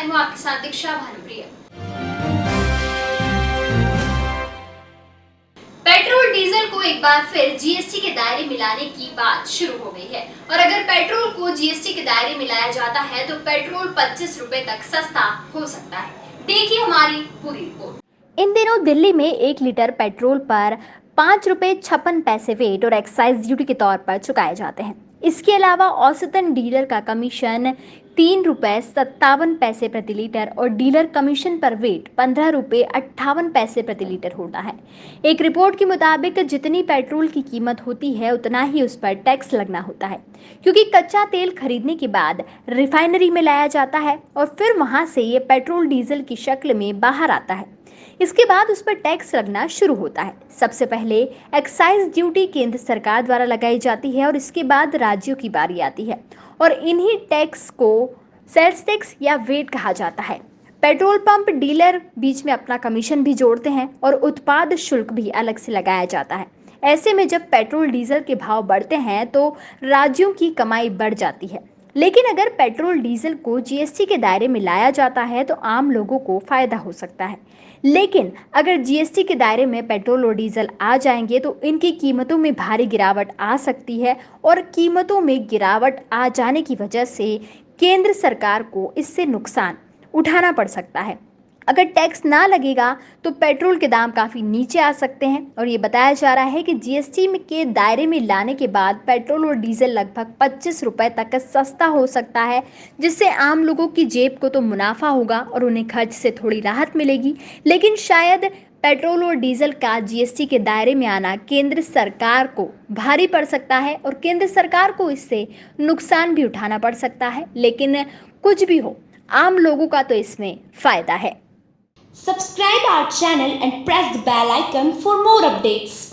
मैं हूँ आपके साथ दीक्षा भानुप्रिया। पेट्रोल, डीजल को एक बार फिर जीएसटी के दायरे मिलाने की बात शुरू हो गई है। और अगर पेट्रोल को जीएसटी के दायरे मिलाया जाता है तो पेट्रोल पच्चीस रूपए तक सस्ता हो सकता है। देखिए हमारी पूरी रिपोर्ट। इन दिनों दिल्ली में एक लीटर पेट्रोल पर पाँच रुपये छप्पन पैसे वेट और एक्साइज ड्यूटी के तौर पर चुकाए जाते हैं। इसके अलावा औसतन डीलर का कमीशन तीन रुपये सत्तावन पैसे प्रति लीटर और डीलर कमीशन पर वेट पंद्रह रुपये अट्ठावन पैसे प्रति लीटर होता है। एक रिपोर्ट के मुताबिक जितनी पेट्रोल की कीमत होती है, उतना ही उस पर टैक्स लगना होता है, क्योंकि कच्चा तेल खरीदने के बाद रिफाइनरी में लाया जाता है और फिर वहाँ से ये पेट्रोल डीजल की शक्ल में बाहर आता है। इसके बाद उस पर टैक्स लगना शुरू होता है। सबसे पहले एक्साइज ड्यूटी केंद्र सरकार द्वारा लगाई जाती है और इसके बाद राज्यों की बारी आती है और इन्हीं टैक्स को सेल्स टैक्स या वेट कहा जाता है। पेट्रोल पंप डीलर बीच में अपना कमीशन भी जोड़ते हैं और उत्पाद शुल्क भी अलग से लगाया जाता है। ऐसे में जब पेट्रोल डीजल के भाव बढ़ते हैं तो राज्यों की कमाई बढ़ जाती है। लेकिन अगर पेट्रोल, डीजल को जीएसटी के दायरे में लाया जाता है तो आम लोगों को फ़ायदा हो सकता है। लेकिन अगर जीएसटी के दायरे में पेट्रोल और डीजल आ जाएँगे तो इनकी कीमतों में भारी गिरावट आ सकती है और कीमतों में गिरावट आ जाने की वजह से केंद्र सरकार को इससे नुकसान उठाना पड़ सकता है। अगर टैक्स ना लगेगा तो पेट्रोल के दाम काफ़ी नीचे आ सकते हैं। और ये बताया जा रहा है कि जीएसटी के दायरे में लाने के बाद पेट्रोल और डीजल लगभग पच्चीस रुपये तक सस्ता हो सकता है, जिससे आम लोगों की जेब को तो मुनाफा होगा और उन्हें खर्च से थोड़ी राहत मिलेगी। लेकिन शायद पेट्रोल और डीजल का जीएसटी के दायरे में आना केंद्र सरकार को भारी पड़ सकता है और केंद्र सरकार को इससे नुकसान भी उठाना पड़ सकता है। लेकिन कुछ भी हो, आम लोगों का तो इसमें फ़ायदा है। Subscribe our channel and press the bell icon for more updates.